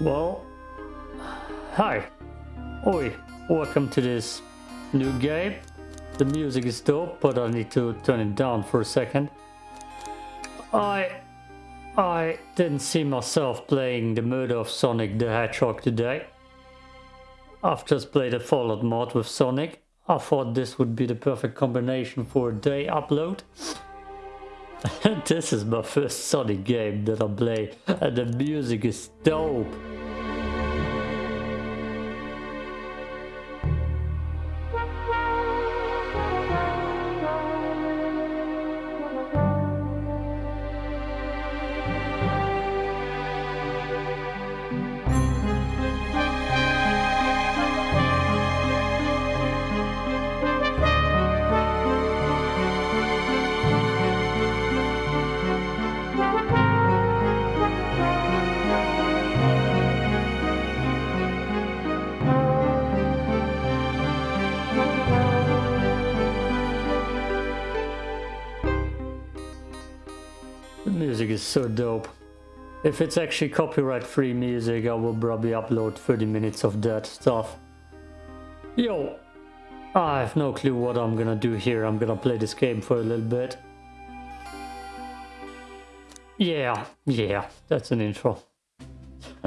Well, hi. Oi, welcome to this new game. The music is dope, but I need to turn it down for a second. I I didn't see myself playing the murder of Sonic the Hedgehog today. I've just played a Fallout mod with Sonic. I thought this would be the perfect combination for a day upload. this is my first Sonic game that I play and the music is dope. Music is so dope. If it's actually copyright free music, I will probably upload 30 minutes of that stuff. Yo, I have no clue what I'm gonna do here. I'm gonna play this game for a little bit. Yeah, yeah, that's an intro.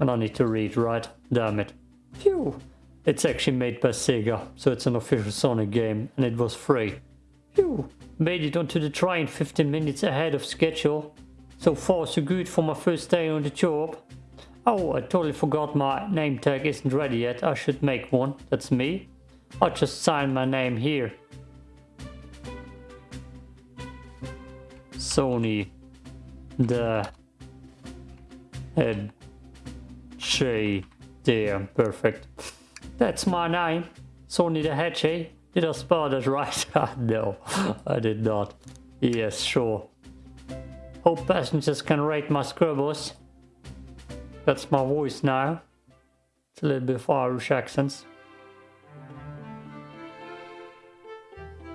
and I need to read, right? Damn it. Phew. It's actually made by Sega, so it's an official Sonic game, and it was free. Phew. Made it onto the train 15 minutes ahead of schedule. So far so good for my first day on the job. Oh, I totally forgot my name tag isn't ready yet. I should make one. That's me. I'll just sign my name here. Sony. The head. Shay. There, perfect. That's my name. Sony the Hedgehog. Did I spell that right? Ah, no, I did not. Yes, sure. Hope passengers can rate my scribbles. That's my voice now. It's a little bit of Irish accents.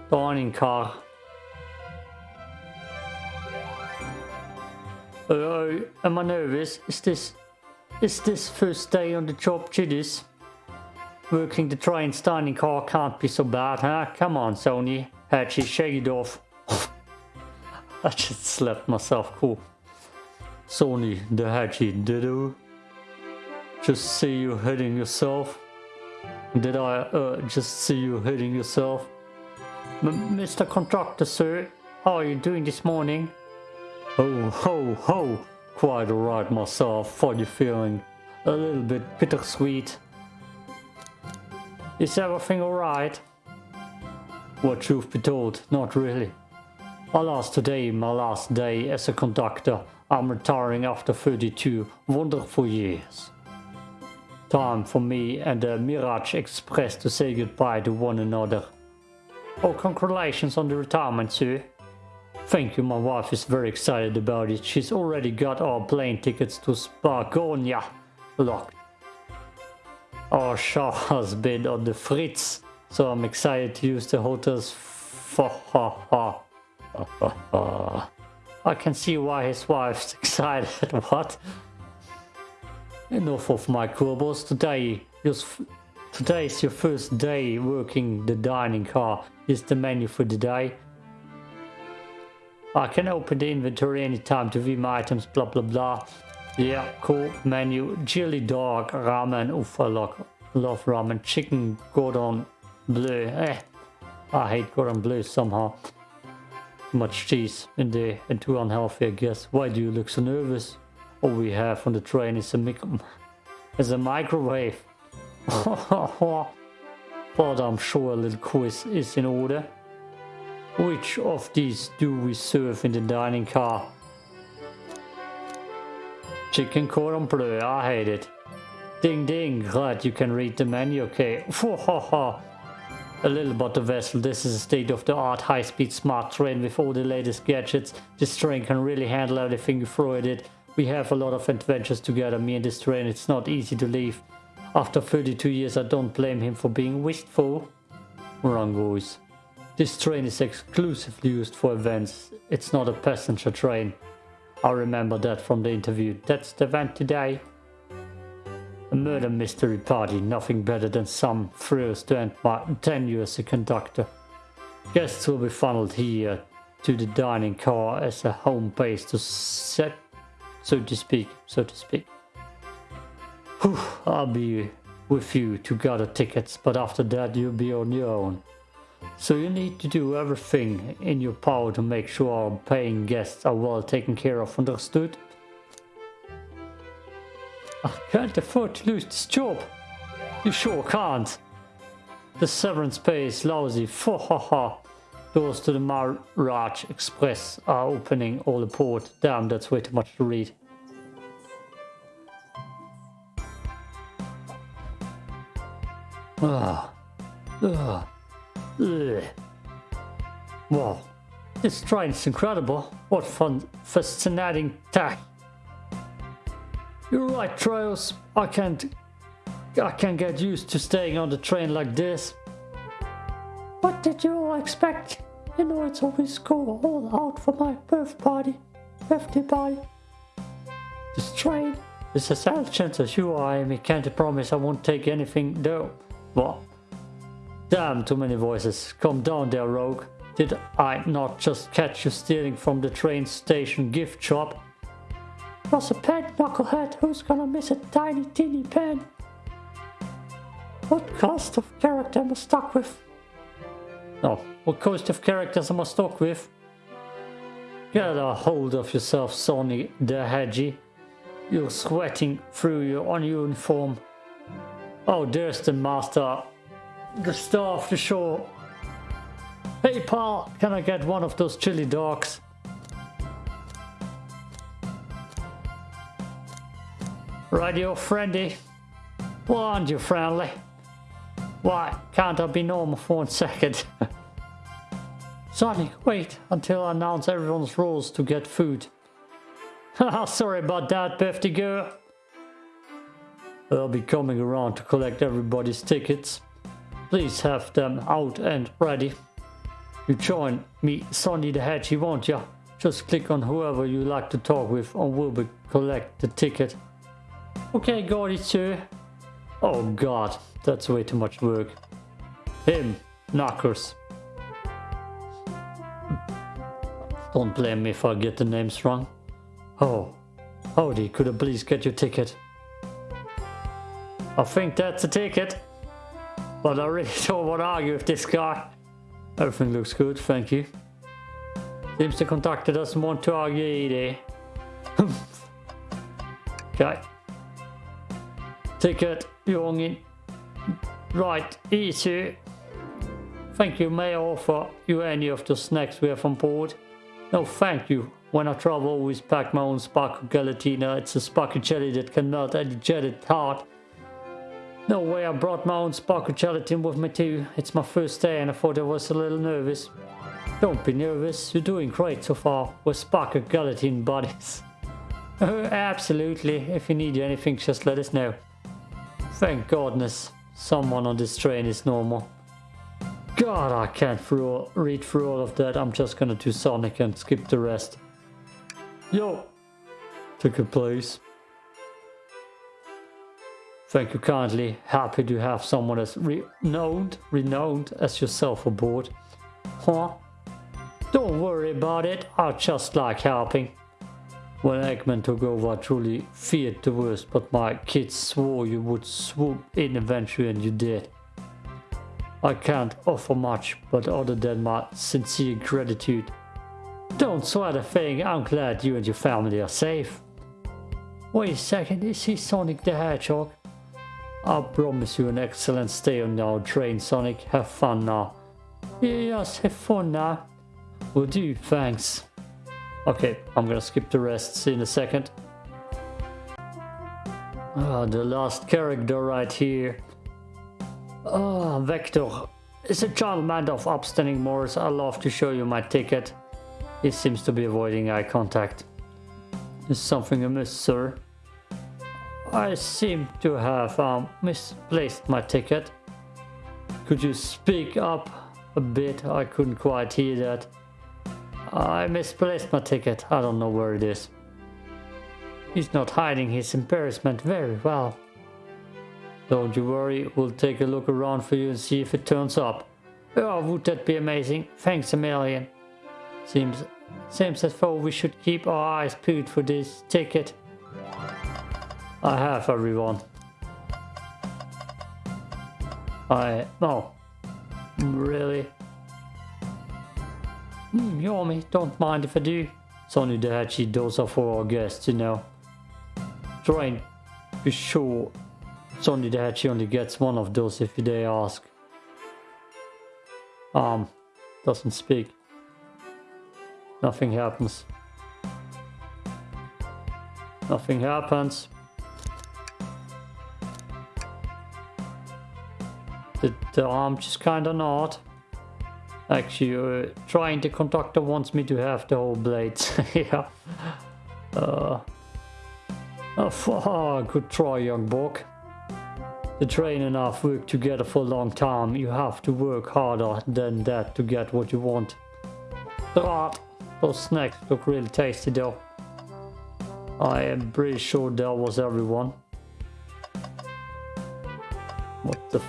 Dining car. Oh, am I nervous? Is this... Is this first day on the job jitters? Working the train standing car can't be so bad, huh? Come on, Sony. Actually, shake it off. I just slapped myself cool. Sony, the Hedgie, did you? Just see you hitting yourself? Did I uh, just see you hitting yourself? M Mr. Contractor, sir, how are you doing this morning? Oh, ho, ho! Quite alright myself, funny feeling. A little bit bittersweet. Is everything alright? What truth be told, not really. Alas today, my last day as a conductor. I'm retiring after 32 wonderful years. Time for me and the Mirage Express to say goodbye to one another. Oh, congratulations on the retirement, sir. Thank you, my wife is very excited about it. She's already got our plane tickets to Spagonia locked. Oh, Our show has been on the fritz, so I'm excited to use the hotel's for ha ha. I can see why his wife's excited. what? Enough of my quibbles. Today, today is your first day working the dining car. Here's the menu for the day. I can open the inventory anytime to view my items, blah blah blah. Yeah, cool. Menu, chili dog, ramen, I love, ramen. Chicken, cordon bleu, eh. I hate cordon bleu somehow. Too much cheese in there and too unhealthy, I guess. Why do you look so nervous? All we have on the train is a, mic is a microwave. but I'm sure a little quiz is in order. Which of these do we serve in the dining car? Chicken cordon bleu, I hate it. Ding ding, glad you can read the menu, okay. a little butter vessel, this is a state-of-the-art high-speed smart train with all the latest gadgets. This train can really handle everything you throw at it. We have a lot of adventures together, me and this train, it's not easy to leave. After 32 years I don't blame him for being wistful. Wrong voice. This train is exclusively used for events, it's not a passenger train. I remember that from the interview. That's the event today. A murder mystery party, nothing better than some thrills to end my tenure as a conductor. Guests will be funneled here to the dining car as a home base to set, so to speak, so to speak. Whew, I'll be with you to gather tickets, but after that you'll be on your own. So you need to do everything in your power to make sure paying guests are well taken care of, understood? I can't afford to lose this job. You sure can't. The severance pay is lousy. Ha ha ha. Doors to the Mirage Express are opening all the port. Damn, that's way too much to read. Ah. Ugh. Ugh. Wow. This train is incredible. What fun, fascinating tech. You're right, Tails. I can't... I can't get used to staying on the train like this. What did you all expect? You know it's always go all out for my birth party. Birthday party. This train is as intelligent as you are, Amy. Can't promise I won't take anything though. What? Damn, too many voices. Calm down there, Rouge. Did I not just catch you stealing from the train station gift shop? was a pen, knucklehead. Who's gonna miss a tiny, teeny pen? What cast of character am I stuck with? No, what cast of characters am I stuck with? Get a hold of yourself, Sonny the Hedgie. You're sweating through your uniform. Oh, there's the master. The star of the show. Hey pal, can I get one of those chili dogs? Radio friendly. Why aren't you friendly? Why can't I be normal for one second? Sonic, wait until I announce everyone's rules to get food. Sorry about that, birthday girl. I'll be coming around to collect everybody's tickets. Please have them out and ready. You join me, Sonny the Hedgie, won't ya? Just click on whoever you like to talk with and we'll be collect the ticket. Okay, got it, sir. Oh god, that's way too much work. Him, knockers. Don't blame me if I get the names wrong. Oh, howdy, could I please get your ticket? I think that's a ticket. But I really don't want to argue with this guy. Everything looks good, thank you. Seems the conductor doesn't want to argue eh, either. okay. Ticket, youngin. Right, easy. Thank you, may I offer you any of the snacks we have on board? No, thank you. When I travel, I always pack my own sparkle gelatina. It's a sparkle jelly that can melt any jetted heart. No way, I brought my own sparkle gelatin with me too. It's my first day and I thought I was a little nervous. Don't be nervous, you're doing great so far. We're sparkle gelatin buddies. Oh, absolutely, if you need anything, just let us know. Thank goodness someone on this train is normal. God, I can't through, read through all of that. I'm just gonna do Sonic and skip the rest. Yo! Took a please. Thank you kindly. Happy to have someone as renowned, renowned as yourself aboard. Huh? Don't worry about it. I just like helping. When Eggman took over, I truly feared the worst, but my kids swore you would swoop in eventually and you did. I can't offer much, but other than my sincere gratitude. Don't sweat a thing, I'm glad you and your family are safe. Wait a second, is he Sonic the Hedgehog? I promise you an excellent stay on our train, Sonic. Have fun now. Yes, have fun now. Will do, thanks. Okay, I'm gonna skip the rest see in a second. Ah, the last character right here. Ah, Vector. Is a gentleman of upstanding morals. i love to show you my ticket. He seems to be avoiding eye contact. Is something amiss, sir? I seem to have um, misplaced my ticket. Could you speak up a bit? I couldn't quite hear that. I misplaced my ticket. I don't know where it is. He's not hiding his embarrassment very well. Don't you worry, we'll take a look around for you and see if it turns up. Oh, would that be amazing? Thanks a million. Seems, seems as though we should keep our eyes peeled for this ticket. I have everyone. I... no. Really? Mm, Yomi, don't mind if I do. Sonny the Hatchy, those are for our guests, you know. Try and be sure Sonny the Hatchy only gets one of those if they ask. Um, doesn't speak. Nothing happens. Nothing happens. The, the arm just kinda not. Actually, uh, trying the conductor wants me to have the whole blades. yeah. Uh, oh, good try, young buck. The train and I've worked together for a long time. You have to work harder than that to get what you want. But those snacks look really tasty though. I am pretty sure that was everyone. What the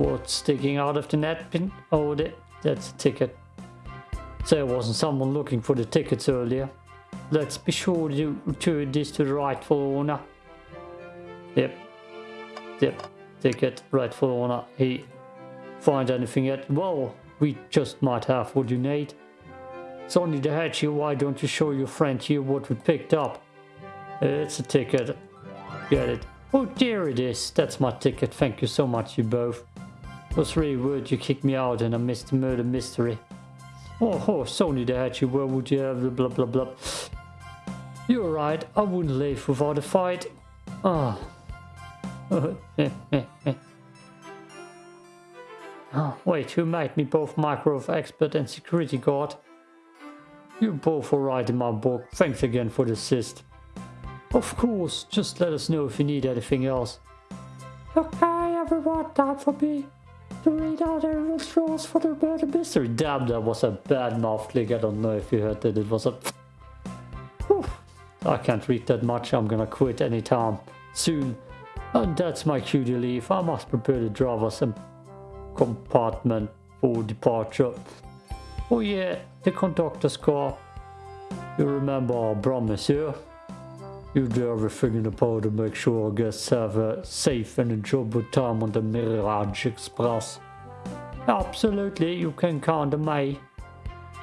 What's sticking out of the napkin? Oh, that, that's a ticket. So there wasn't someone looking for the tickets earlier. Let's be sure to return this to the rightful owner. Yep. Yep. Ticket, rightful owner. He find anything yet? Well, we just might have what you need. It's only the hatch here. Why don't you show your friend here what we picked up? It's a ticket. Get it. Oh, there it is. That's my ticket. Thank you so much, you both. Was really weird you kicked me out and I missed the murder mystery. Oh, oh Sony the Hatchet, where would you have the blah blah blah. You're right, I wouldn't leave without a fight. Ah. Oh. oh, wait, who made me both micro expert and security guard? You're both alright in my book. Thanks again for the assist. Of course, just let us know if you need anything else. Okay, everyone, time for me to read out everyone's rules for the murder mystery. Damn, that was a bad mouth click. I don't know if you heard that. It was a... Whew. I can't read that much. I'm gonna quit anytime soon. And that's my cue to leave. I must prepare the driver's compartment for departure. Oh yeah, the conductor's car. You remember our promise, yeah? You do everything in the power to make sure our guests have a safe and enjoyable time on the Mirage Express. Absolutely, you can count on me.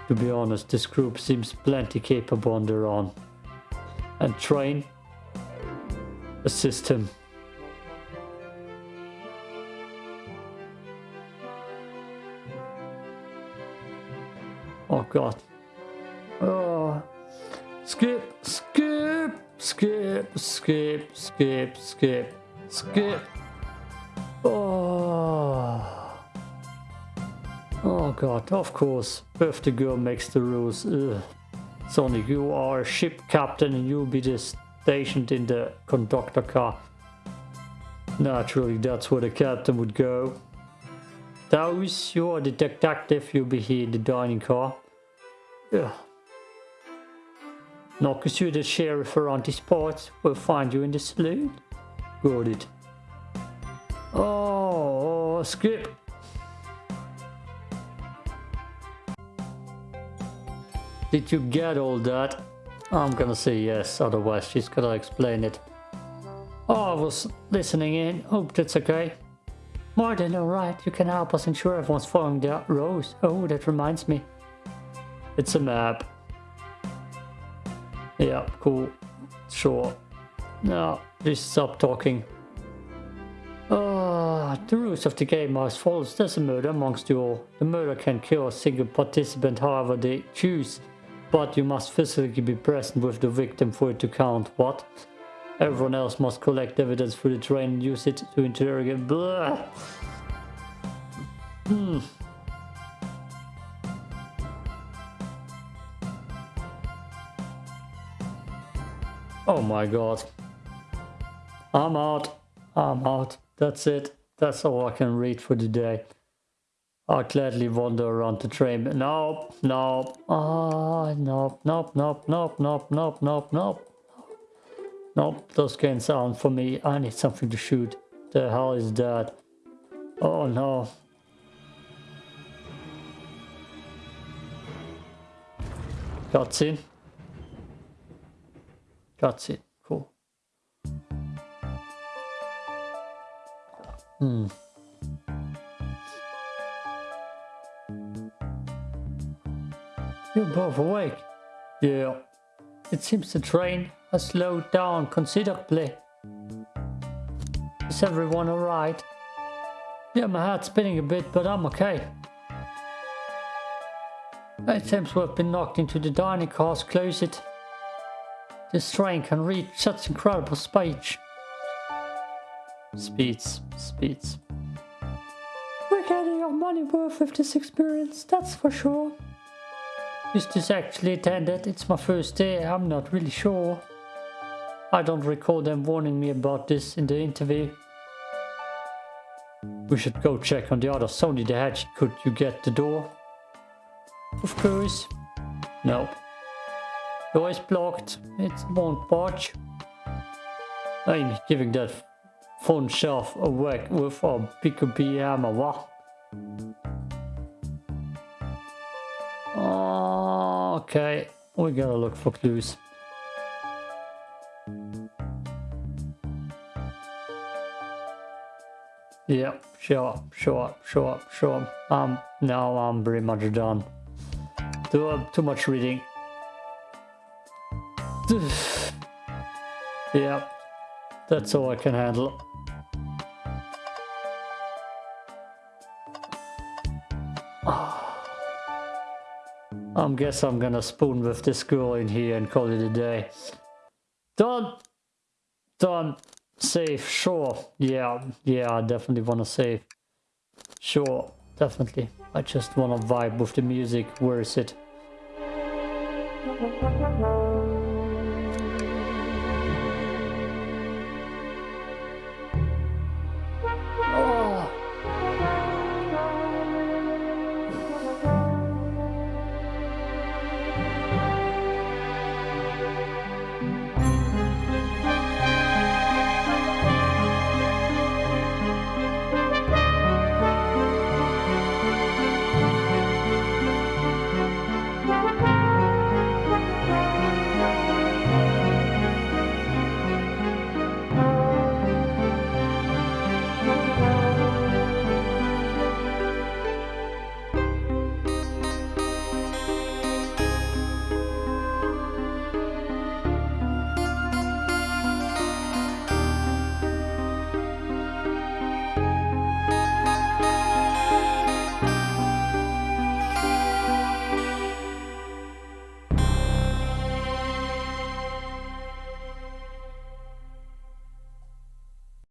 To be honest, this group seems plenty capable on their own. And train, assist him. Oh god. Oh. Skip, skip! Skip, skip, skip, skip, skip. Oh. Oh god, of course. Birthday girl makes the rules. Ugh. Sonic, you are a ship captain and you'll be stationed in the conductor car. Naturally, that's where the captain would go. Those, you're the detective, you'll be here in the dining car. Ugh. You the sheriff around parts. We'll find you in the saloon. Got it. Oh, skip. Did you get all that? I'm gonna say yes, otherwise she's gonna explain it. Oh, I was listening in. Hope that's okay. Martin, alright, you can help us ensure everyone's following the rules. Oh, that reminds me. It's a map. Yeah, cool. Sure. Now, just stop talking. Uh, the rules of the game are as follows. There's a murder amongst you all. The murder can kill a single participant however they choose. But you must physically be present with the victim for it to count. What? Everyone else must collect evidence for the train and use it to interrogate. Blah. Hmm. Oh my god. I'm out. I'm out. That's it. That's all I can read for today. I'll gladly wander around the train. Nope, nope. Ah, nope, nope, nope, nope, nope, nope, nope, nope. Nope, those guns aren't for me. I need something to shoot. The hell is that? Oh no. Cutscene. Cutscene. Cool. Hmm. You're both awake. Yeah. It seems the train has slowed down considerably. Is everyone alright? Yeah, my head's spinning a bit, but I'm okay. It seems we've been knocked into the dining car's closet. This train can reach such incredible speeds. Speeds, speeds. We're getting our money worth with this experience, that's for sure. Is this actually attended? It's my first day, I'm not really sure. I don't recall them warning me about this in the interview. We should go check on the other Sony the Hedge. Could you get the door? Of course. No. Door is blocked. It won't budge. I'm giving that phone shelf a whack with a PKB hammer, what? Okay, we gotta look for clues. Yep, sure, up, sure, up, show sure, sure. Um, now I'm pretty much done. Too, uh, too much reading. yeah, that's all I can handle. I'm guess I'm gonna spoon with this girl in here and call it a day. Done! Done! Save, sure. Yeah, yeah, I definitely wanna save. Sure, definitely. I just wanna vibe with the music. Where is it?